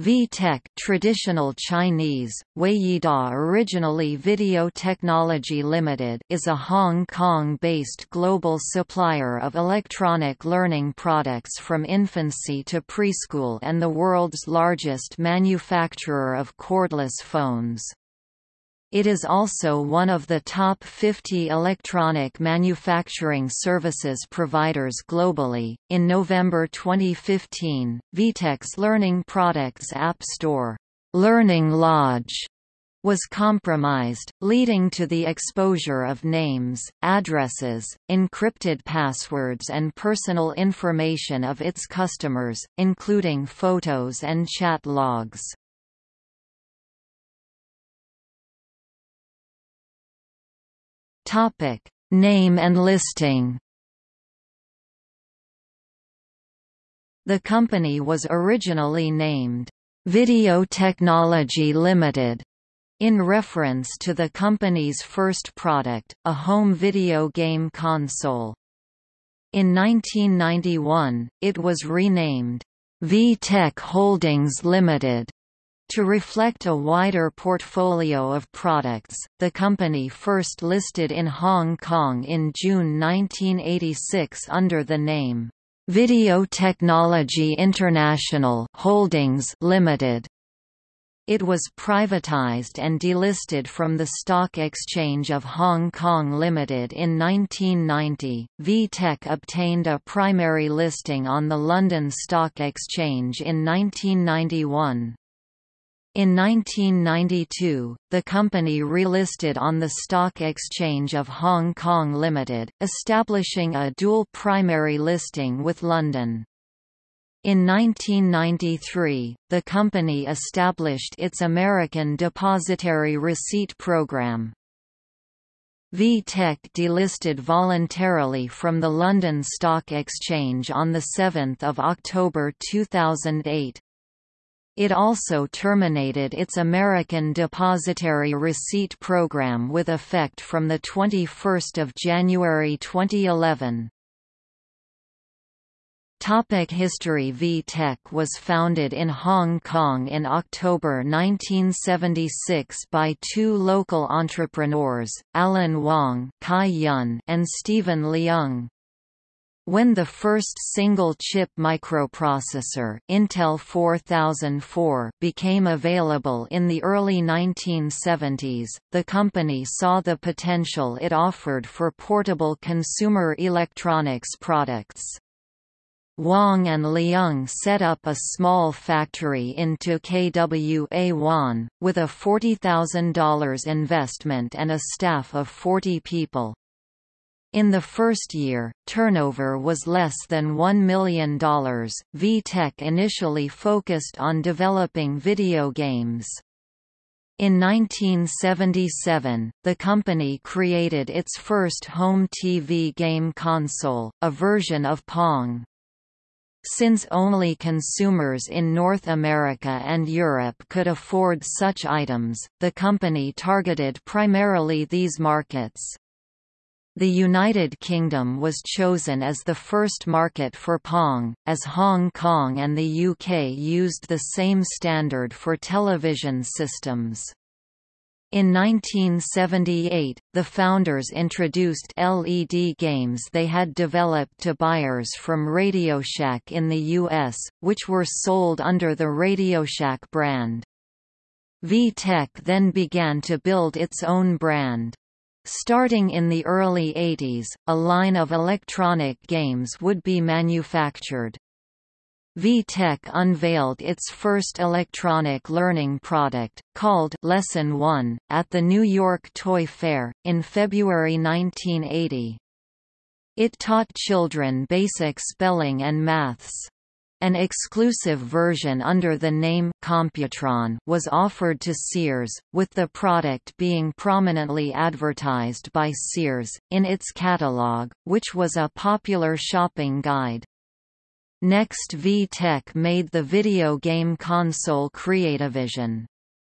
VTech traditional Chinese, Weiyida originally Video Technology Limited is a Hong Kong-based global supplier of electronic learning products from infancy to preschool and the world's largest manufacturer of cordless phones. It is also one of the top 50 electronic manufacturing services providers globally. In November 2015, VTech's Learning Products App Store, Learning Lodge, was compromised, leading to the exposure of names, addresses, encrypted passwords and personal information of its customers, including photos and chat logs. Topic: Name and listing. The company was originally named Video Technology Limited in reference to the company's first product, a home video game console. In 1991, it was renamed VTech Holdings Limited to reflect a wider portfolio of products, the company first listed in Hong Kong in June 1986 under the name, Video Technology International Holdings Limited. It was privatized and delisted from the Stock Exchange of Hong Kong Limited in 1990. VTech obtained a primary listing on the London Stock Exchange in 1991. In 1992, the company relisted on the Stock Exchange of Hong Kong Limited, establishing a dual primary listing with London. In 1993, the company established its American Depositary Receipt Program. VTech delisted voluntarily from the London Stock Exchange on 7 October 2008. It also terminated its American Depositary Receipt Program with effect from 21 January 2011. Topic History VTech was founded in Hong Kong in October 1976 by two local entrepreneurs, Allan Wong and Stephen Leung. When the first single-chip microprocessor Intel 4004 became available in the early 1970s, the company saw the potential it offered for portable consumer electronics products. Wong and Leung set up a small factory in KWA Wan, with a $40,000 investment and a staff of 40 people. In the first year, turnover was less than $1 million. VTech initially focused on developing video games. In 1977, the company created its first home TV game console, a version of Pong. Since only consumers in North America and Europe could afford such items, the company targeted primarily these markets. The United Kingdom was chosen as the first market for Pong, as Hong Kong and the UK used the same standard for television systems. In 1978, the founders introduced LED games they had developed to buyers from RadioShack in the US, which were sold under the RadioShack brand. VTech then began to build its own brand. Starting in the early 80s, a line of electronic games would be manufactured. VTech unveiled its first electronic learning product, called Lesson 1, at the New York Toy Fair, in February 1980. It taught children basic spelling and maths. An exclusive version under the name Computron was offered to Sears, with the product being prominently advertised by Sears, in its catalog, which was a popular shopping guide. Next VTech made the video game console Creativision.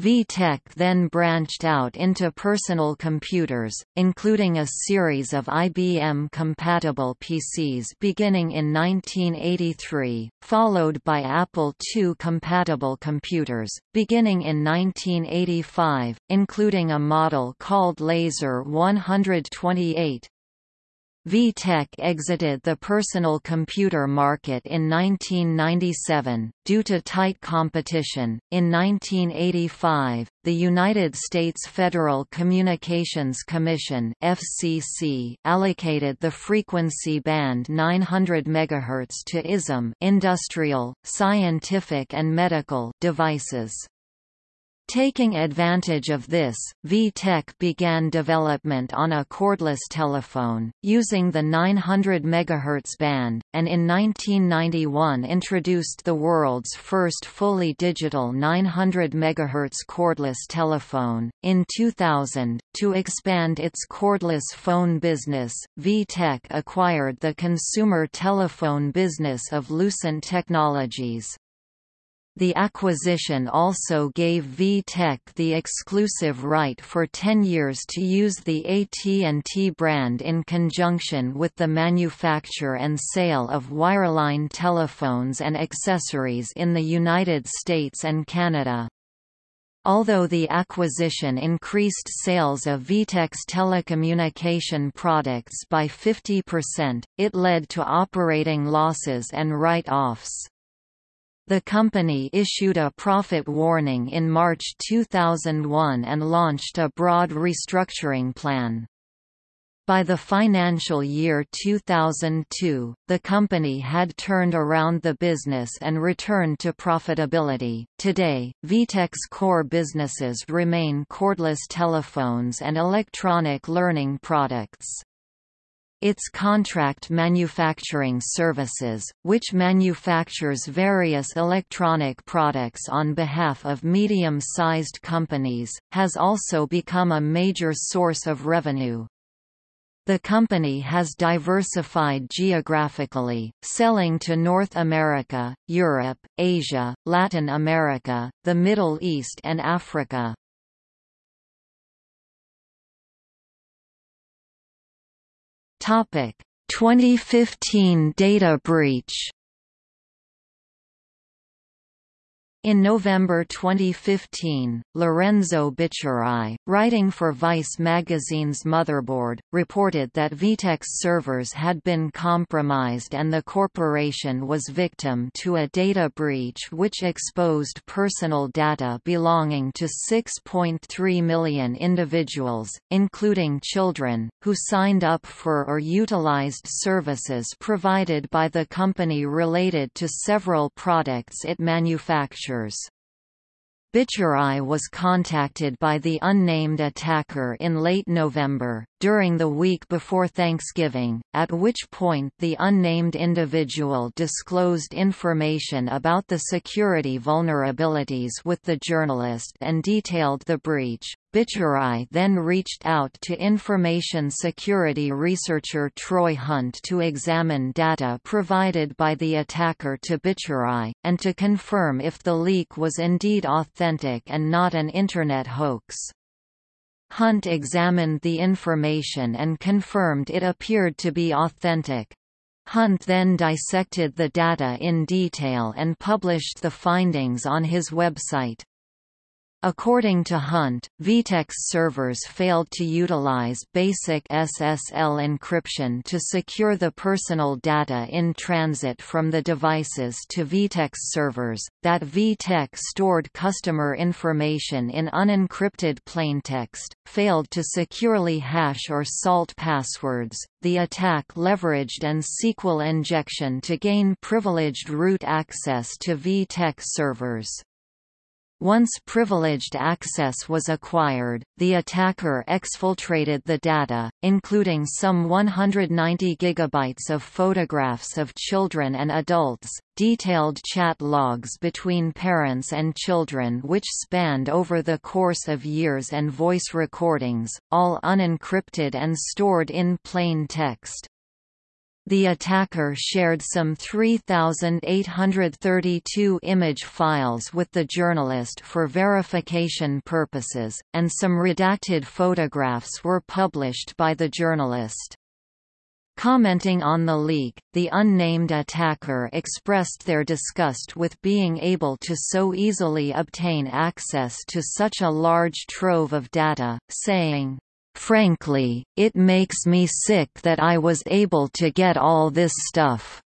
VTech then branched out into personal computers, including a series of IBM-compatible PCs beginning in 1983, followed by Apple II-compatible computers, beginning in 1985, including a model called Laser 128, VTech exited the personal computer market in 1997, due to tight competition. In 1985, the United States Federal Communications Commission (FCC) allocated the frequency band 900 MHz to ISM (industrial, scientific and medical) devices. Taking advantage of this, VTech began development on a cordless telephone, using the 900 MHz band, and in 1991 introduced the world's first fully digital 900 MHz cordless telephone. In 2000, to expand its cordless phone business, VTech acquired the consumer telephone business of Lucent Technologies. The acquisition also gave VTech the exclusive right for 10 years to use the AT&T brand in conjunction with the manufacture and sale of wireline telephones and accessories in the United States and Canada. Although the acquisition increased sales of VTech's telecommunication products by 50%, it led to operating losses and write-offs. The company issued a profit warning in March 2001 and launched a broad restructuring plan. By the financial year 2002, the company had turned around the business and returned to profitability. Today, VTech's core businesses remain cordless telephones and electronic learning products. Its contract manufacturing services, which manufactures various electronic products on behalf of medium-sized companies, has also become a major source of revenue. The company has diversified geographically, selling to North America, Europe, Asia, Latin America, the Middle East and Africa. Topic: 2015 data breach. In November 2015, Lorenzo Bicchierai, writing for Vice magazine's Motherboard, reported that VTech's servers had been compromised and the corporation was victim to a data breach which exposed personal data belonging to 6.3 million individuals, including children, who signed up for or utilized services provided by the company related to several products it manufactured features. Bicchierai was contacted by the unnamed attacker in late November, during the week before Thanksgiving, at which point the unnamed individual disclosed information about the security vulnerabilities with the journalist and detailed the breach. Bicchierai then reached out to information security researcher Troy Hunt to examine data provided by the attacker to Bicchierai, and to confirm if the leak was indeed authentic and not an Internet hoax. Hunt examined the information and confirmed it appeared to be authentic. Hunt then dissected the data in detail and published the findings on his website. According to Hunt, VTech's servers failed to utilize basic SSL encryption to secure the personal data in transit from the devices to VTech's servers, that VTech stored customer information in unencrypted plaintext, failed to securely hash or salt passwords. The attack leveraged an SQL injection to gain privileged root access to VTech servers. Once privileged access was acquired, the attacker exfiltrated the data, including some 190 gigabytes of photographs of children and adults, detailed chat logs between parents and children which spanned over the course of years and voice recordings, all unencrypted and stored in plain text. The attacker shared some 3,832 image files with the journalist for verification purposes, and some redacted photographs were published by the journalist. Commenting on the leak, the unnamed attacker expressed their disgust with being able to so easily obtain access to such a large trove of data, saying, Frankly, it makes me sick that I was able to get all this stuff.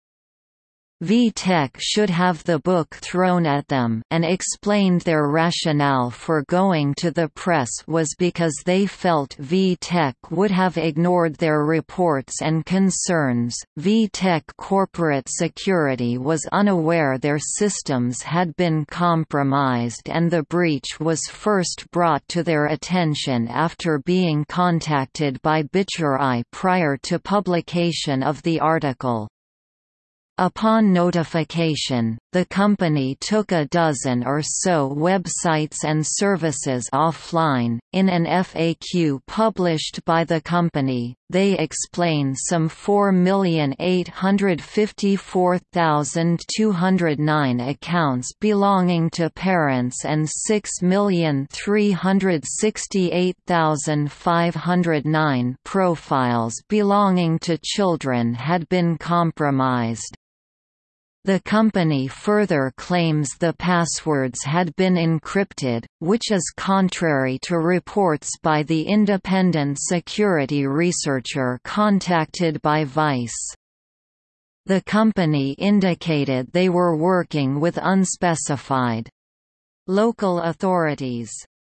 VTech should have the book thrown at them and explained their rationale for going to the press was because they felt VTech would have ignored their reports and concerns. VTech corporate security was unaware their systems had been compromised and the breach was first brought to their attention after being contacted by Bicchierai prior to publication of the article. Upon notification, the company took a dozen or so websites and services offline. In an FAQ published by the company, they explain some 4,854,209 accounts belonging to parents and 6,368,509 profiles belonging to children had been compromised. The company further claims the passwords had been encrypted, which is contrary to reports by the independent security researcher contacted by Vice. The company indicated they were working with unspecified local authorities.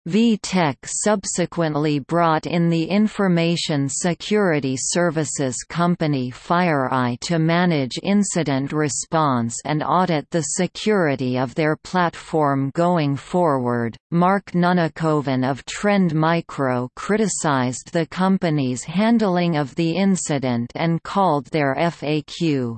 VTech subsequently brought in the information security services company FireEye to manage incident response and audit the security of their platform going forward. Mark Nunnikhoven of Trend Micro criticized the company's handling of the incident and called their FAQ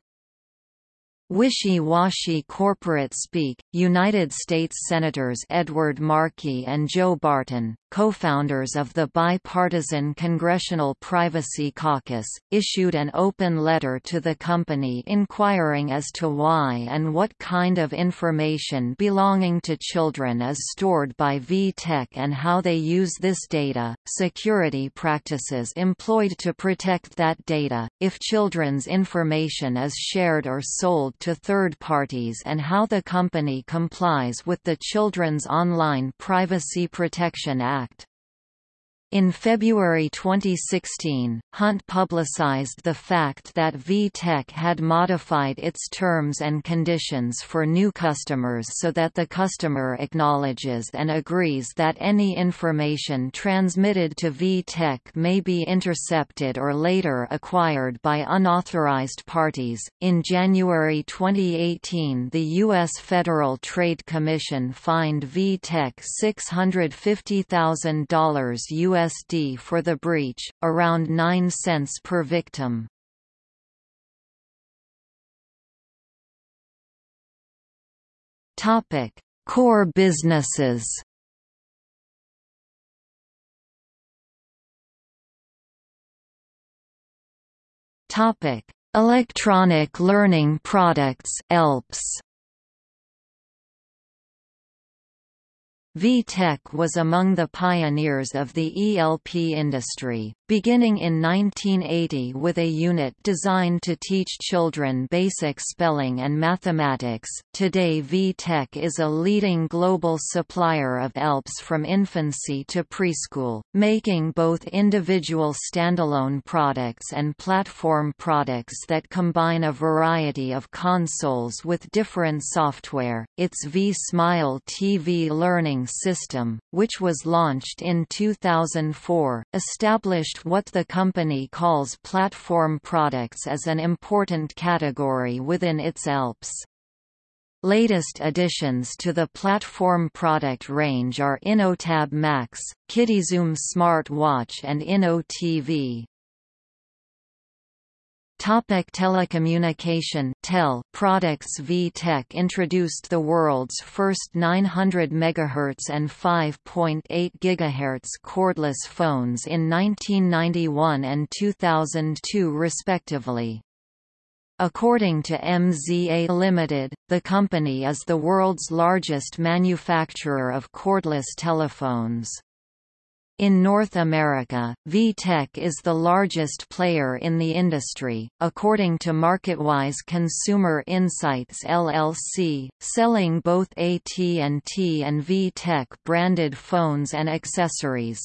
Wishy-washy corporate speak. United States Senators Edward Markey and Joe Barton, co-founders of the bipartisan Congressional Privacy Caucus, issued an open letter to the company inquiring as to why and what kind of information belonging to children is stored by VTech and how they use this data, security practices employed to protect that data, if children's information is shared or sold to third parties and how the company complies with the Children's Online Privacy Protection Act. In February 2016, Hunt publicized the fact that VTech had modified its terms and conditions for new customers so that the customer acknowledges and agrees that any information transmitted to VTech may be intercepted or later acquired by unauthorized parties. In January 2018, the U.S. Federal Trade Commission fined VTech $650,000 US USD for the breach, around 9 cents per victim. Topic: Core businesses. Topic: Electronic Learning Products (ELPS). VTech was among the pioneers of the ELP industry, beginning in 1980 with a unit designed to teach children basic spelling and mathematics. Today, VTech is a leading global supplier of ELPs from infancy to preschool, making both individual standalone products and platform products that combine a variety of consoles with different software. Its V-Smile TV learning system, which was launched in 2004, established what the company calls platform products as an important category within its ELPS. Latest additions to the platform product range are InnoTab Max, KidiZoom Smart Watch and InnoTV. Topic telecommunication Tel products VTech introduced the world's first 900 MHz and 5.8 GHz cordless phones in 1991 and 2002 respectively. According to MZA Limited, the company is the world's largest manufacturer of cordless telephones. In North America, VTech is the largest player in the industry, according to MarketWise Consumer Insights LLC, selling both AT&T and VTech branded phones and accessories.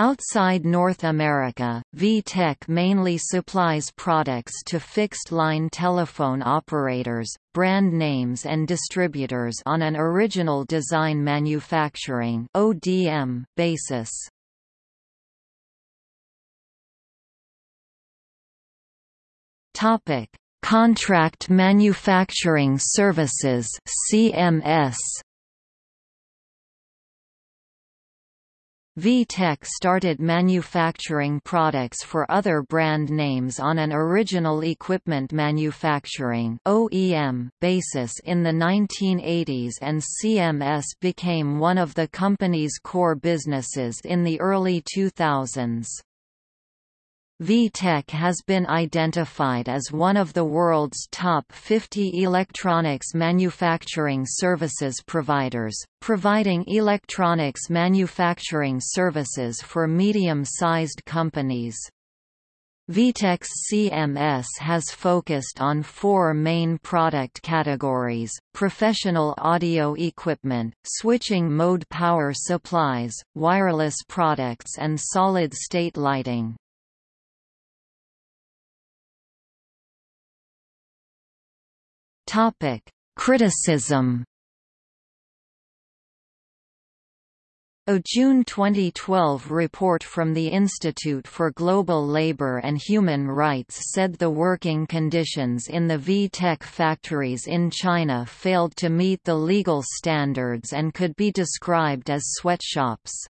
Outside North America, VTech mainly supplies products to fixed-line telephone operators, brand names and distributors on an original design manufacturing (ODM) basis. Topic: Contract Manufacturing Services (CMS). VTech started manufacturing products for other brand names on an original equipment manufacturing OEM basis in the 1980s and CMS became one of the company's core businesses in the early 2000s. VTech has been identified as one of the world's top 50 electronics manufacturing services providers, providing electronics manufacturing services for medium-sized companies. VTech's CMS has focused on four main product categories, professional audio equipment, switching mode power supplies, wireless products and solid-state lighting. Topic: Criticism. A June 2012 report from the Institute for Global Labor and Human Rights said the working conditions in the VTech factories in China failed to meet the legal standards and could be described as sweatshops.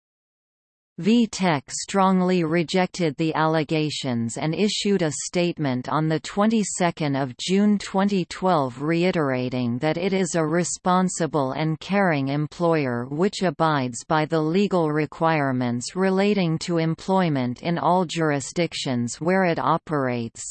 VTech strongly rejected the allegations and issued a statement on the 22nd of June 2012 reiterating that it is a responsible and caring employer which abides by the legal requirements relating to employment in all jurisdictions where it operates.